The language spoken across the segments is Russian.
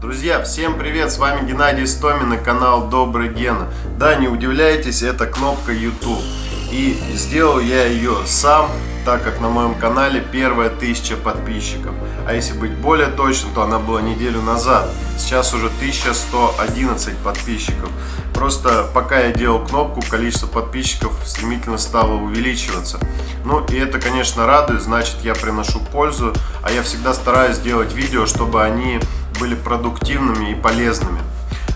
Друзья, всем привет! С вами Геннадий Стомин и канал Добрый Гена. Да, не удивляйтесь, это кнопка YouTube. И сделал я ее сам, так как на моем канале первая тысяча подписчиков. А если быть более точным, то она была неделю назад. Сейчас уже 1111 подписчиков. Просто пока я делал кнопку, количество подписчиков стремительно стало увеличиваться. Ну и это, конечно, радует, значит я приношу пользу. А я всегда стараюсь делать видео, чтобы они были продуктивными и полезными.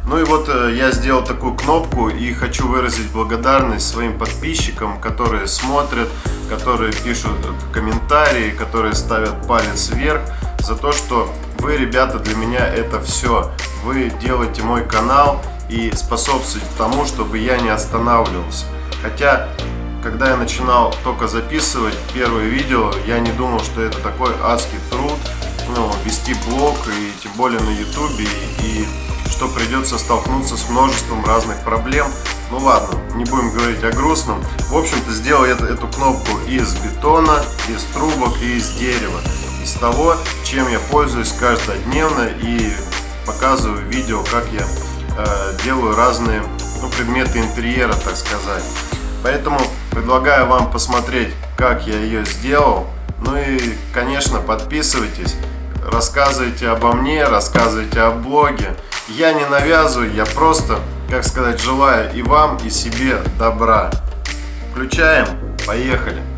Ну и вот э, я сделал такую кнопку и хочу выразить благодарность своим подписчикам, которые смотрят, которые пишут комментарии, которые ставят палец вверх за то, что вы, ребята, для меня это все. Вы делаете мой канал и способствуете тому, чтобы я не останавливался. Хотя, когда я начинал только записывать первые видео, я не думал, что это такой адский труд, ну, вести блог и тем более на ютубе и что придется столкнуться с множеством разных проблем. Ну ладно, не будем говорить о грустном. В общем-то, сделал я эту кнопку из бетона, из трубок и из дерева. Из того, чем я пользуюсь каждодневно и показываю видео, как я э, делаю разные ну, предметы интерьера, так сказать. Поэтому предлагаю вам посмотреть, как я ее сделал. Ну и, конечно, подписывайтесь рассказывайте обо мне, рассказывайте о блоге. Я не навязываю, я просто, как сказать, желаю и вам, и себе добра. Включаем, поехали!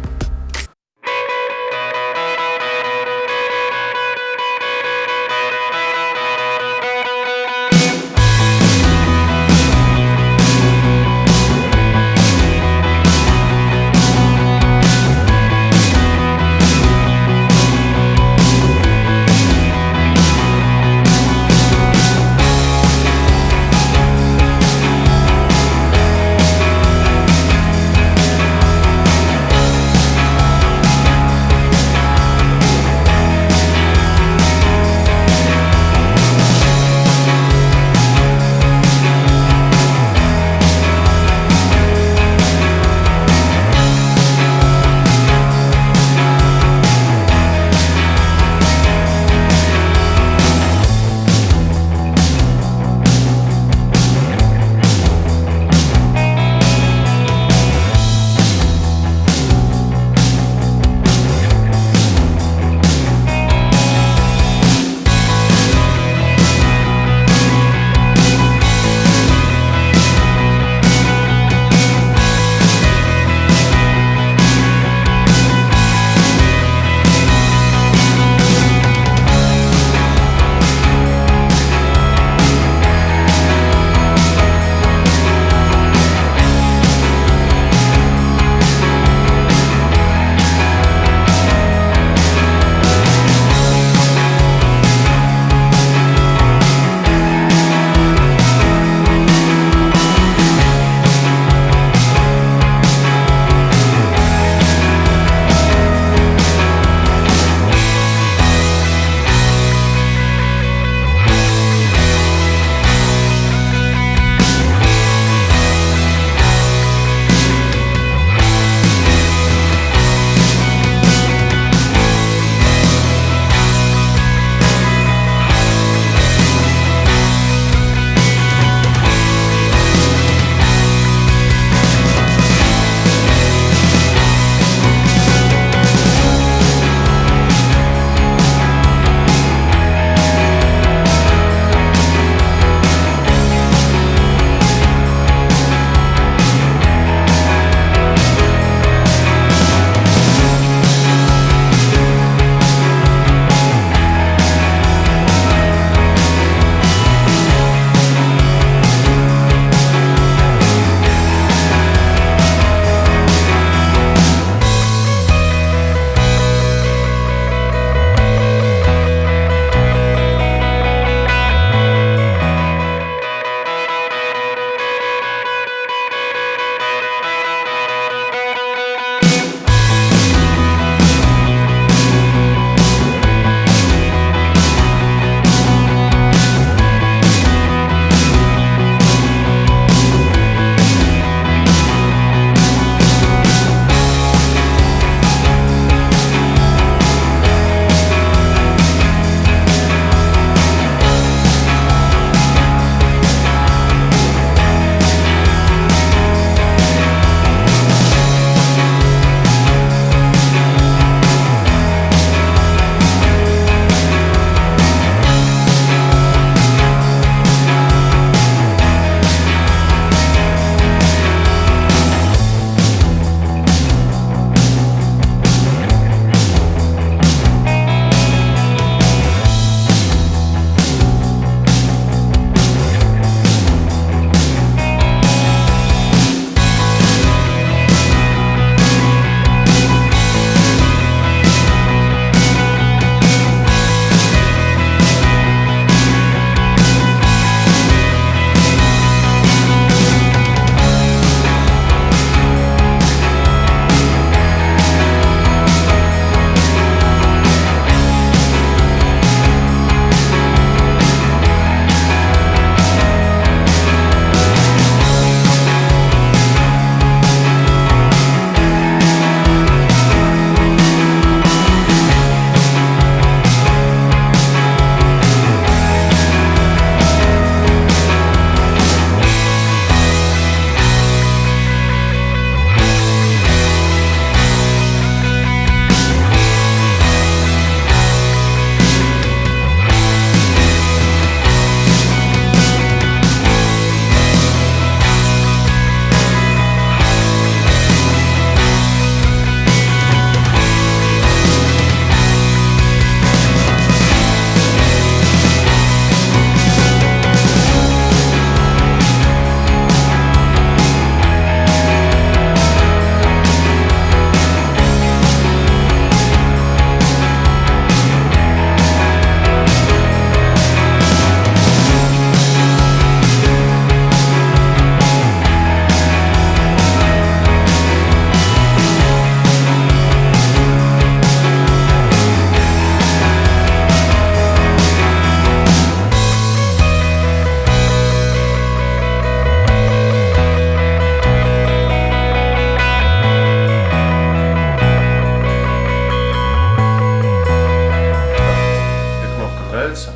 нравится?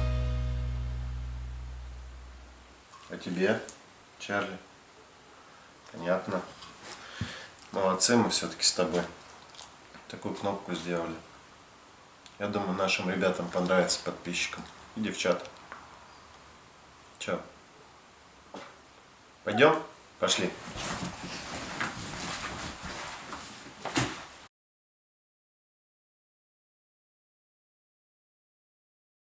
А тебе, Чарли? Понятно. Молодцы мы все-таки с тобой. Такую кнопку сделали. Я думаю, нашим ребятам понравится, подписчикам и девчатам. Че? Пойдем? Пошли.